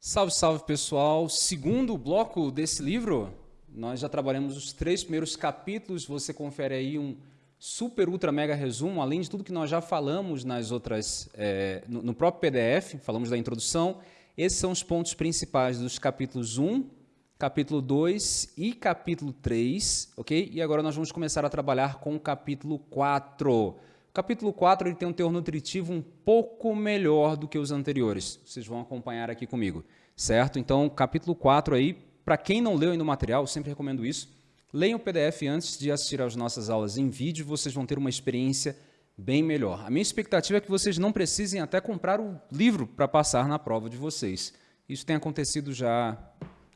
Salve, salve pessoal! Segundo bloco desse livro, nós já trabalhamos os três primeiros capítulos. Você confere aí um super, ultra, mega resumo, além de tudo que nós já falamos nas outras, é, no, no, próprio PDF, falamos da introdução. Esses são os pontos principais dos capítulos 1, capítulo 2 e capítulo 3, ok? E agora nós vamos começar a trabalhar com o capítulo 4. O capítulo 4 ele tem um teor nutritivo um pouco melhor do que os anteriores. Vocês vão acompanhar aqui comigo, certo? Então, capítulo 4 aí, para quem não leu ainda o material, eu sempre recomendo isso, Leiam o PDF antes de assistir às nossas aulas em vídeo, vocês vão ter uma experiência bem melhor. A minha expectativa é que vocês não precisem até comprar o livro para passar na prova de vocês. Isso tem acontecido já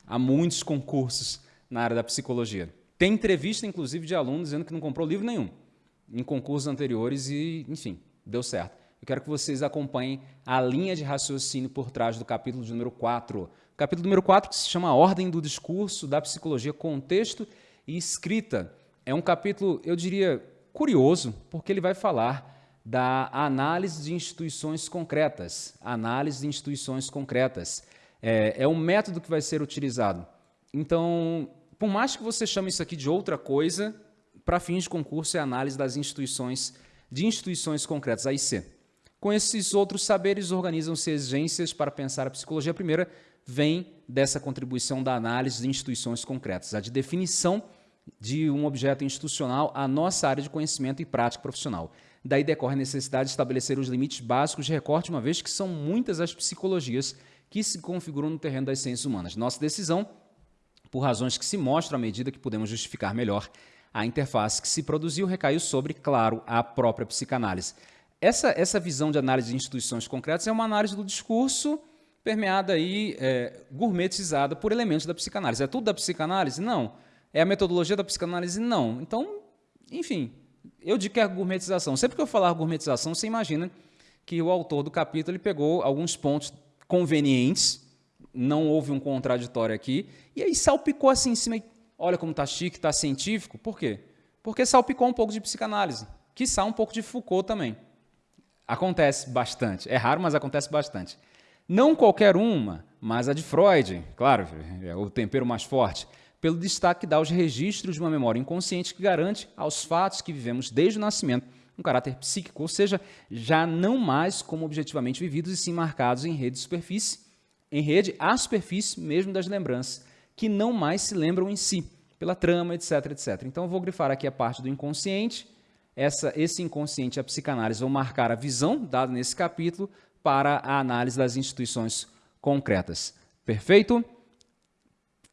há muitos concursos na área da psicologia. Tem entrevista, inclusive, de alunos dizendo que não comprou livro nenhum em concursos anteriores e, enfim, deu certo. Eu quero que vocês acompanhem a linha de raciocínio por trás do capítulo número 4. O capítulo número 4 que se chama Ordem do Discurso da Psicologia, Contexto e escrita. É um capítulo, eu diria, curioso, porque ele vai falar da análise de instituições concretas. Análise de instituições concretas. É, é um método que vai ser utilizado. Então, por mais que você chame isso aqui de outra coisa, para fins de concurso é análise das instituições, de instituições concretas, AIC. Com esses outros saberes, organizam-se exigências para pensar a psicologia. A primeira vem dessa contribuição da análise de instituições concretas, a de definição de um objeto institucional à nossa área de conhecimento e prática profissional. Daí decorre a necessidade de estabelecer os limites básicos de recorte, uma vez que são muitas as psicologias que se configuram no terreno das ciências humanas. Nossa decisão, por razões que se mostram à medida que podemos justificar melhor, a interface que se produziu recaiu sobre, claro, a própria psicanálise. Essa, essa visão de análise de instituições concretas é uma análise do discurso permeada e é, gourmetizada por elementos da psicanálise. É tudo da psicanálise? Não. É a metodologia da psicanálise? Não. Então, enfim, eu digo que é gourmetização. Sempre que eu falar gourmetização, você imagina que o autor do capítulo ele pegou alguns pontos convenientes, não houve um contraditório aqui, e aí salpicou assim em cima. Olha como está chique, está científico. Por quê? Porque salpicou um pouco de psicanálise, quiçá um pouco de Foucault também. Acontece bastante. É raro, mas acontece bastante. Não qualquer uma, mas a de Freud, claro, é o tempero mais forte, pelo destaque que dá aos registros de uma memória inconsciente que garante aos fatos que vivemos desde o nascimento um caráter psíquico, ou seja, já não mais como objetivamente vividos e sim marcados em rede de superfície, em rede à superfície mesmo das lembranças, que não mais se lembram em si, pela trama, etc, etc. Então eu vou grifar aqui a parte do inconsciente, essa, esse inconsciente e a psicanálise vão marcar a visão dada nesse capítulo para a análise das instituições concretas. Perfeito?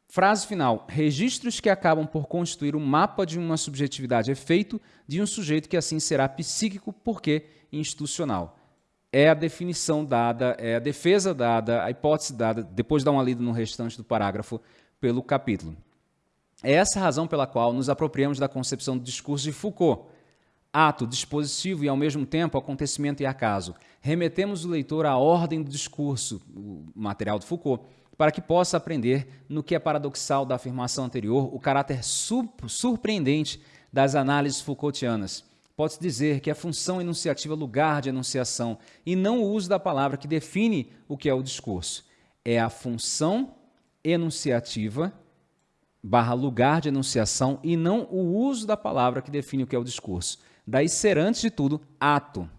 Frase final. Registros que acabam por constituir o um mapa de uma subjetividade efeito de um sujeito que assim será psíquico porque institucional. É a definição dada, é a defesa dada, a hipótese dada, depois de dar uma lida no restante do parágrafo, pelo capítulo. É essa a razão pela qual nos apropriamos da concepção do discurso de Foucault, ato, dispositivo e, ao mesmo tempo, acontecimento e acaso. Remetemos o leitor à ordem do discurso, o material de Foucault, para que possa aprender no que é paradoxal da afirmação anterior, o caráter surpreendente das análises Foucaultianas. Pode-se dizer que a função enunciativa é lugar de enunciação e não o uso da palavra que define o que é o discurso. É a função enunciativa barra lugar de enunciação e não o uso da palavra que define o que é o discurso. Daí ser, antes de tudo, ato.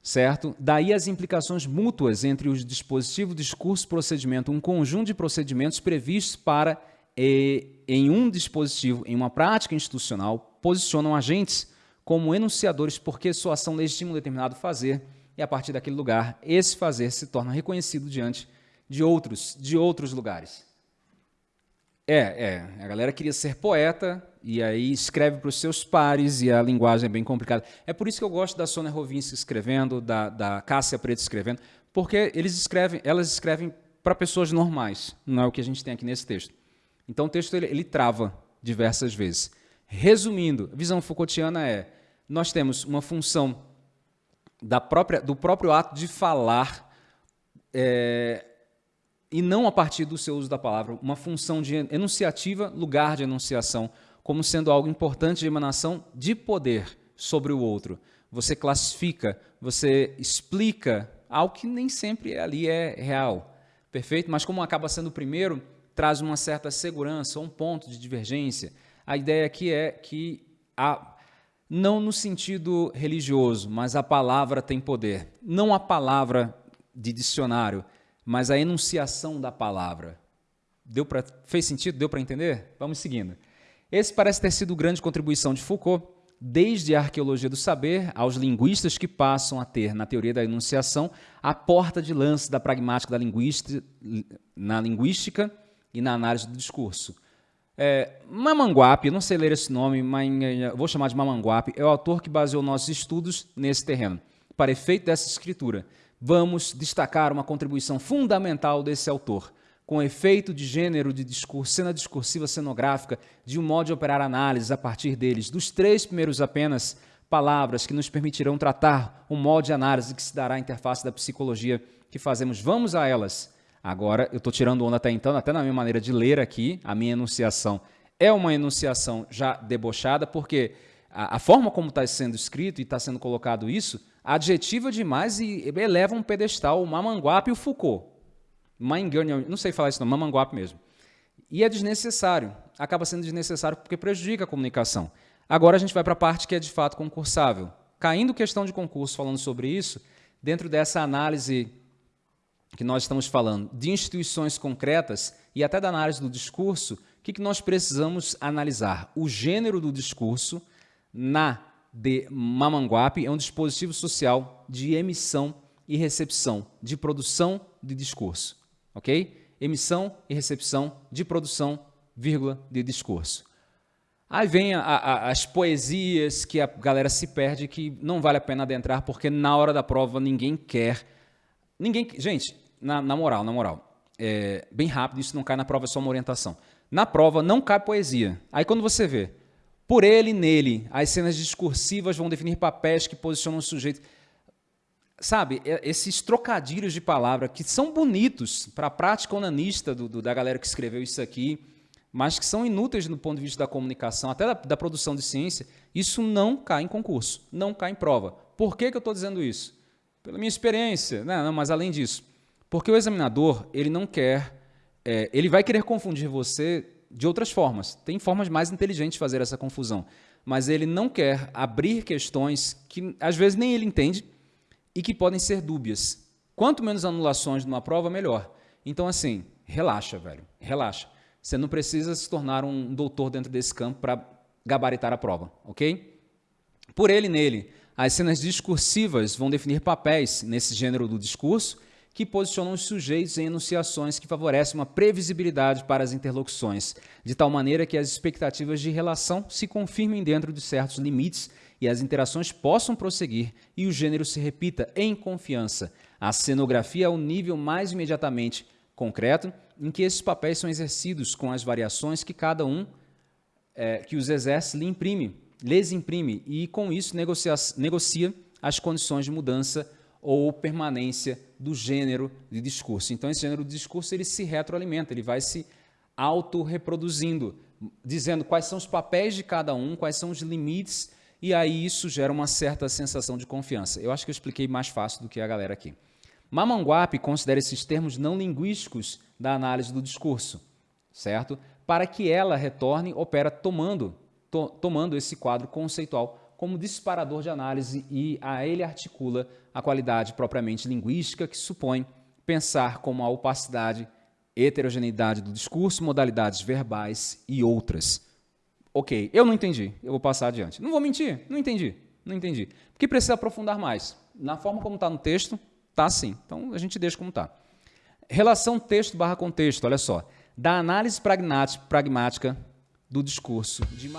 Certo? Daí as implicações mútuas entre os dispositivos, discurso, procedimento, um conjunto de procedimentos previstos para, em um dispositivo, em uma prática institucional, posicionam agentes como enunciadores porque sua ação legitima um determinado fazer e a partir daquele lugar, esse fazer se torna reconhecido diante de outros, de outros lugares. É, é. A galera queria ser poeta e aí escreve para os seus pares e a linguagem é bem complicada. É por isso que eu gosto da Sônia Rovinski escrevendo, da, da Cássia Preto escrevendo, porque eles escrevem, elas escrevem para pessoas normais, não é o que a gente tem aqui nesse texto. Então o texto ele, ele trava diversas vezes. Resumindo, a visão Foucaultiana é, nós temos uma função da própria, do próprio ato de falar é, e não a partir do seu uso da palavra, uma função de enunciativa, lugar de enunciação, como sendo algo importante de emanação de poder sobre o outro. Você classifica, você explica algo que nem sempre ali é real, perfeito? Mas como acaba sendo o primeiro, traz uma certa segurança, um ponto de divergência. A ideia aqui é que, a, não no sentido religioso, mas a palavra tem poder. Não a palavra de dicionário, mas a enunciação da palavra. Deu pra, fez sentido? Deu para entender? Vamos seguindo. Esse parece ter sido grande contribuição de Foucault, desde a arqueologia do saber aos linguistas que passam a ter, na teoria da enunciação, a porta de lance da pragmática da linguística, na linguística e na análise do discurso. É, Mamanguape, não sei ler esse nome, mas é, vou chamar de Mamanguape, é o autor que baseou nossos estudos nesse terreno. Para efeito dessa escritura, vamos destacar uma contribuição fundamental desse autor, com efeito de gênero de discurso, cena discursiva cenográfica, de um modo de operar análises a partir deles, dos três primeiros apenas, palavras que nos permitirão tratar um modo de análise que se dará à interface da psicologia que fazemos. Vamos a elas. Agora, eu estou tirando onda até então, até na minha maneira de ler aqui, a minha enunciação é uma enunciação já debochada, porque a, a forma como está sendo escrito e está sendo colocado isso, adjetiva demais e eleva um pedestal o Mamanguape e o Foucault. Maingani, não sei falar isso não, Mamanguape mesmo. E é desnecessário, acaba sendo desnecessário porque prejudica a comunicação. Agora a gente vai para a parte que é de fato concursável. Caindo questão de concurso falando sobre isso, dentro dessa análise que nós estamos falando de instituições concretas e até da análise do discurso, o que, que nós precisamos analisar? O gênero do discurso na de Mamanguape é um dispositivo social de emissão e recepção, de produção de discurso ok? Emissão e recepção de produção, vírgula, de discurso. Aí vem a, a, as poesias que a galera se perde, que não vale a pena adentrar, porque na hora da prova ninguém quer. Ninguém, gente, na, na moral, na moral, é, bem rápido, isso não cai na prova, é só uma orientação. Na prova não cai poesia. Aí quando você vê, por ele e nele, as cenas discursivas vão definir papéis que posicionam o sujeito sabe, esses trocadilhos de palavra que são bonitos para a prática onanista do, do, da galera que escreveu isso aqui, mas que são inúteis do ponto de vista da comunicação, até da, da produção de ciência, isso não cai em concurso, não cai em prova. Por que, que eu estou dizendo isso? Pela minha experiência, não, não, mas além disso, porque o examinador ele não quer, é, ele vai querer confundir você de outras formas. Tem formas mais inteligentes de fazer essa confusão, mas ele não quer abrir questões que às vezes nem ele entende, e que podem ser dúbias. Quanto menos anulações numa prova, melhor. Então, assim, relaxa, velho, relaxa. Você não precisa se tornar um doutor dentro desse campo para gabaritar a prova, ok? Por ele nele, as cenas discursivas vão definir papéis nesse gênero do discurso que posicionam os sujeitos em enunciações que favorecem uma previsibilidade para as interlocuções, de tal maneira que as expectativas de relação se confirmem dentro de certos limites e as interações possam prosseguir e o gênero se repita em confiança. A cenografia é o nível mais imediatamente concreto em que esses papéis são exercidos com as variações que cada um é, que os exerce lhe imprime, lhes imprime e com isso negocia, negocia as condições de mudança ou permanência do gênero de discurso. Então esse gênero de discurso ele se retroalimenta, ele vai se autorreproduzindo, dizendo quais são os papéis de cada um, quais são os limites e aí isso gera uma certa sensação de confiança. Eu acho que eu expliquei mais fácil do que a galera aqui. Mamanguape considera esses termos não linguísticos da análise do discurso, certo? Para que ela retorne, opera tomando, to, tomando esse quadro conceitual como disparador de análise e a ele articula a qualidade propriamente linguística que supõe pensar como a opacidade, heterogeneidade do discurso, modalidades verbais e outras. Ok, eu não entendi, eu vou passar adiante. Não vou mentir, não entendi, não entendi. Porque precisa aprofundar mais. Na forma como está no texto, está assim. Então a gente deixa como está. Relação texto barra contexto, olha só. Da análise pragmática do discurso de.